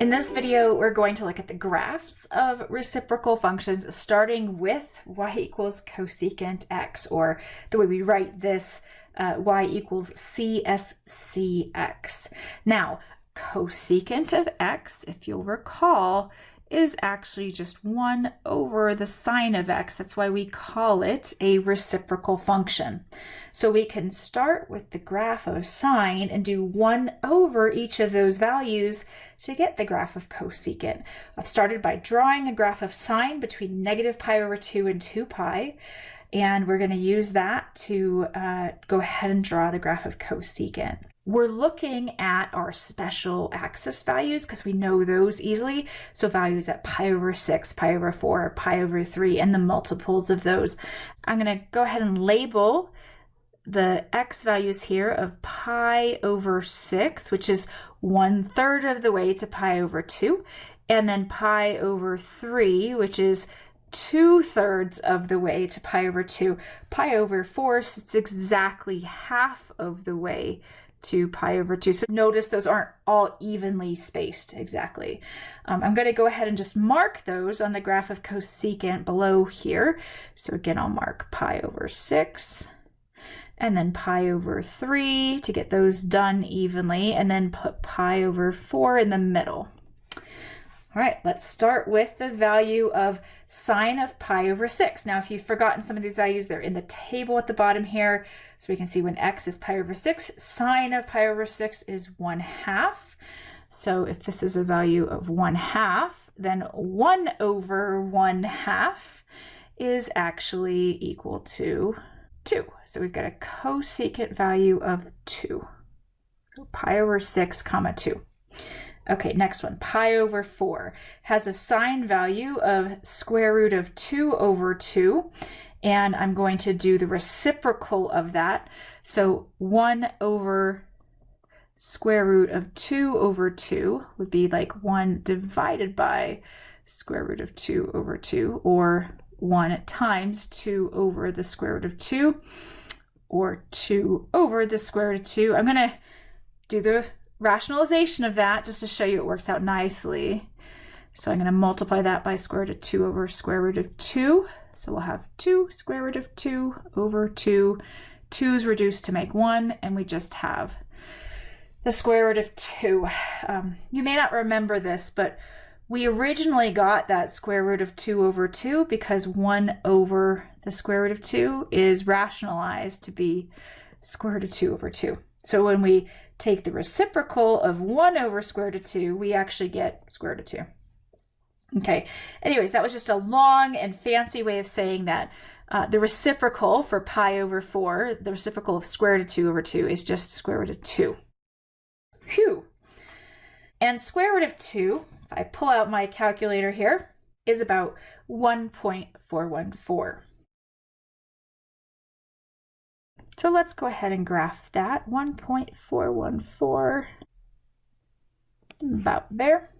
In this video, we're going to look at the graphs of reciprocal functions, starting with y equals cosecant x, or the way we write this, uh, y equals cscx. Now, cosecant of x, if you'll recall, is actually just 1 over the sine of x. That's why we call it a reciprocal function. So we can start with the graph of sine and do 1 over each of those values to get the graph of cosecant. I've started by drawing a graph of sine between negative pi over 2 and 2 pi. And we're going to use that to uh, go ahead and draw the graph of cosecant we're looking at our special axis values because we know those easily. So values at pi over 6, pi over 4, pi over 3, and the multiples of those. I'm going to go ahead and label the x values here of pi over 6, which is one third of the way to pi over 2, and then pi over 3, which is two thirds of the way to pi over 2. Pi over 4 sits exactly half of the way to pi over 2. So notice those aren't all evenly spaced exactly. Um, I'm going to go ahead and just mark those on the graph of cosecant below here. So again, I'll mark pi over 6 and then pi over 3 to get those done evenly, and then put pi over 4 in the middle. All right, let's start with the value of sine of pi over 6. Now, if you've forgotten some of these values, they're in the table at the bottom here. So we can see when x is pi over 6, sine of pi over 6 is 1 half. So if this is a value of 1 half, then 1 over 1 half is actually equal to 2. So we've got a cosecant value of 2. So pi over 6 comma 2. Okay, next one, pi over 4 has a sine value of square root of 2 over 2, and I'm going to do the reciprocal of that. So 1 over square root of 2 over 2 would be like 1 divided by square root of 2 over 2, or 1 times 2 over the square root of 2, or 2 over the square root of 2. I'm going to do the rationalization of that just to show you it works out nicely. So I'm going to multiply that by square root of 2 over square root of 2. So we'll have 2 square root of 2 over 2. 2 is reduced to make 1, and we just have the square root of 2. Um, you may not remember this, but we originally got that square root of 2 over 2 because 1 over the square root of 2 is rationalized to be square root of 2 over 2. So when we take the reciprocal of 1 over square root of 2, we actually get square root of 2. Okay, anyways, that was just a long and fancy way of saying that uh, the reciprocal for pi over 4, the reciprocal of square root of 2 over 2 is just square root of 2. Phew. And square root of 2, if I pull out my calculator here, is about 1.414. So let's go ahead and graph that. 1.414, about there.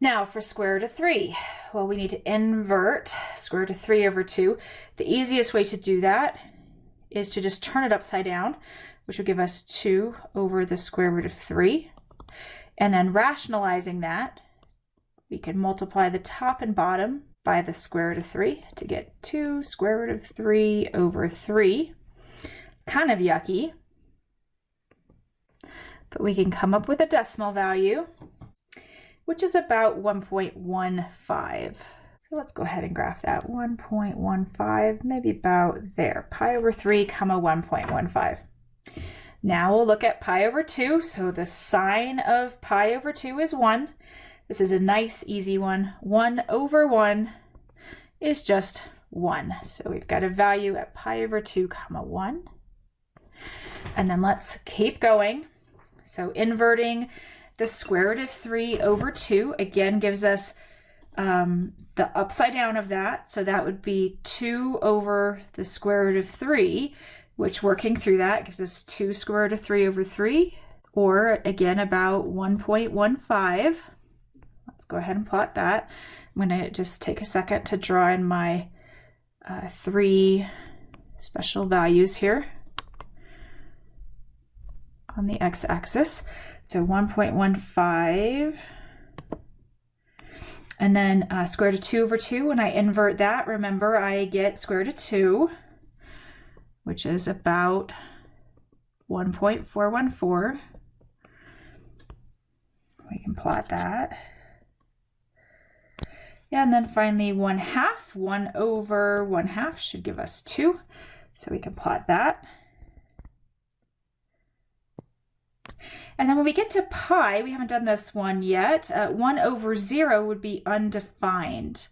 Now for square root of 3, well, we need to invert square root of 3 over 2. The easiest way to do that is to just turn it upside down, which will give us 2 over the square root of 3. And then rationalizing that, we can multiply the top and bottom by the square root of 3 to get 2 square root of 3 over 3. It's kind of yucky, but we can come up with a decimal value, which is about 1.15. So let's go ahead and graph that 1.15, maybe about there, pi over 3 comma 1.15. Now we'll look at pi over 2. So the sine of pi over 2 is 1. This is a nice easy one. 1 over 1 is just 1. So we've got a value at pi over 2 comma 1. And then let's keep going. So inverting the square root of 3 over 2 again gives us um, the upside down of that. So that would be 2 over the square root of 3, which working through that gives us 2 square root of 3 over 3, or again about 1.15. Let's go ahead and plot that. I'm going to just take a second to draw in my uh, three special values here on the x-axis. So 1.15 and then uh, square root of 2 over 2, when I invert that, remember I get square root of 2, which is about 1.414. We can plot that. And then finally 1 half, 1 over 1 half should give us 2. So we can plot that. And then when we get to pi, we haven't done this one yet, uh, 1 over 0 would be undefined.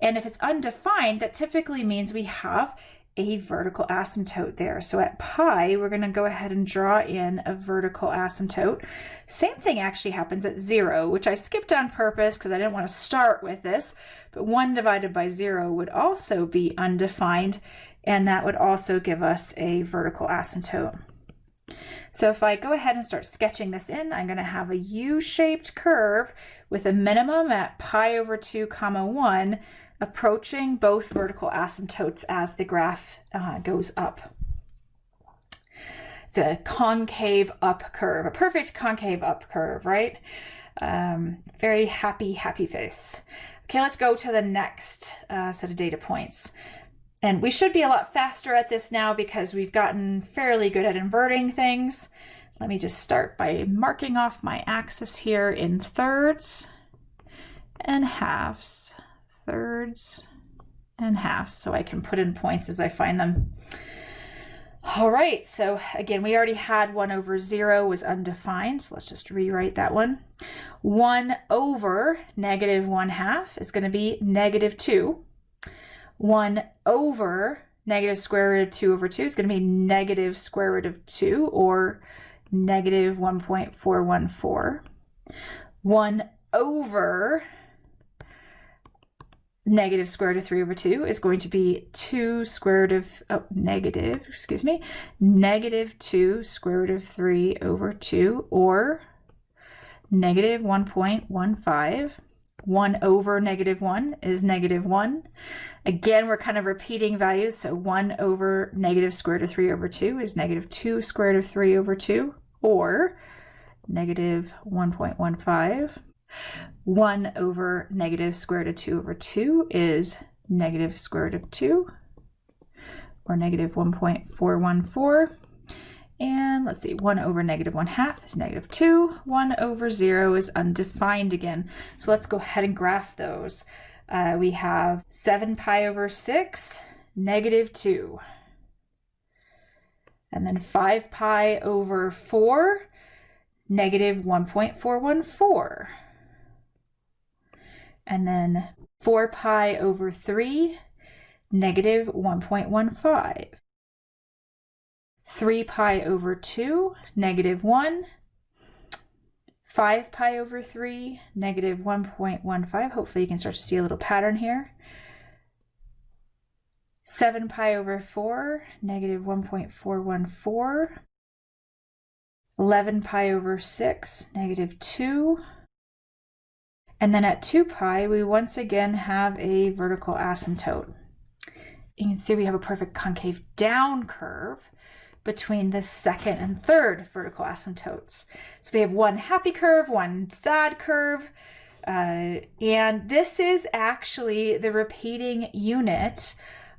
And if it's undefined, that typically means we have a vertical asymptote there. So at pi, we're going to go ahead and draw in a vertical asymptote. Same thing actually happens at 0, which I skipped on purpose because I didn't want to start with this. But 1 divided by 0 would also be undefined, and that would also give us a vertical asymptote. So if I go ahead and start sketching this in, I'm going to have a U-shaped curve with a minimum at pi over 2 comma 1 approaching both vertical asymptotes as the graph uh, goes up. It's a concave up curve, a perfect concave up curve, right? Um, very happy, happy face. Okay, let's go to the next uh, set of data points. And we should be a lot faster at this now because we've gotten fairly good at inverting things. Let me just start by marking off my axis here in thirds and halves, thirds and halves, so I can put in points as I find them. All right, so again, we already had 1 over 0 was undefined, so let's just rewrite that one. 1 over negative 1 half is going to be negative 2. 1 over negative square root of 2 over 2 is going to be negative square root of 2 or negative 1.414. 1 over negative square root of 3 over 2 is going to be 2 square root of, oh, negative, excuse me, negative 2 square root of 3 over 2 or negative 1.15. 1 over negative 1 is negative 1. Again, we're kind of repeating values. So 1 over negative square root of 3 over 2 is negative 2 square root of 3 over 2, or negative 1.15. 1 over negative square root of 2 over 2 is negative square root of 2, or negative 1.414. And let's see, 1 over negative 1 half is negative 2. 1 over 0 is undefined again. So let's go ahead and graph those. Uh, we have 7 pi over 6, negative 2. And then 5 pi over 4, negative 1.414. And then 4 pi over 3, negative 1.15. 3 pi over 2, negative 1. 5 pi over 3, negative 1.15. Hopefully you can start to see a little pattern here. 7 pi over 4, negative 1.414. 11 pi over 6, negative 2. And then at 2 pi, we once again have a vertical asymptote. You can see we have a perfect concave down curve between the second and third vertical asymptotes. So we have one happy curve, one sad curve, uh, and this is actually the repeating unit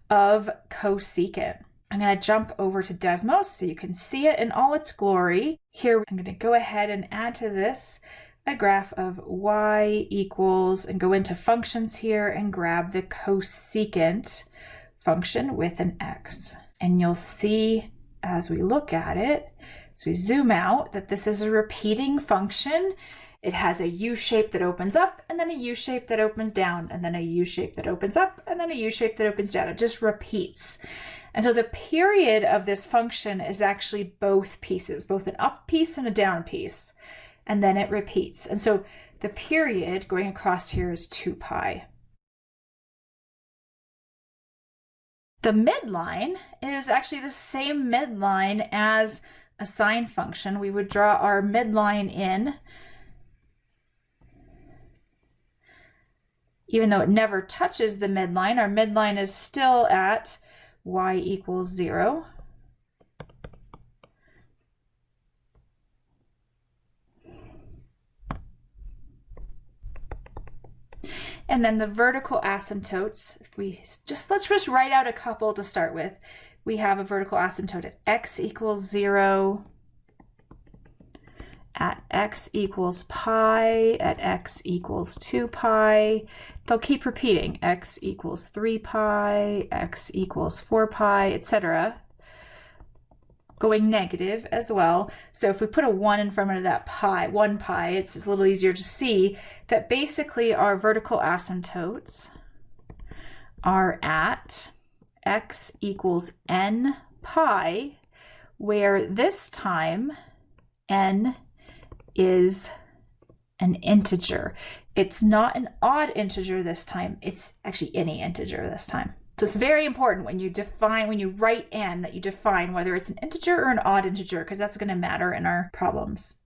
of cosecant. I'm going to jump over to Desmos so you can see it in all its glory. Here, I'm going to go ahead and add to this a graph of y equals and go into functions here and grab the cosecant function with an x. And you'll see as we look at it, as we zoom out, that this is a repeating function. It has a U shape that opens up and then a U shape that opens down and then a U shape that opens up and then a U shape that opens down. It just repeats. And so the period of this function is actually both pieces, both an up piece and a down piece. And then it repeats. And so the period going across here is 2 pi. The midline is actually the same midline as a sine function. We would draw our midline in, even though it never touches the midline, our midline is still at y equals 0. And then the vertical asymptotes, if we just, let's just write out a couple to start with. We have a vertical asymptote at x equals zero, at x equals pi, at x equals 2 pi. They'll keep repeating x equals 3 pi, x equals 4 pi, etc. Going negative as well. So if we put a 1 in front of that pi, 1 pi, it's a little easier to see that basically our vertical asymptotes are at x equals n pi, where this time n is an integer. It's not an odd integer this time. It's actually any integer this time. So it's very important when you define, when you write n, that you define whether it's an integer or an odd integer, because that's going to matter in our problems.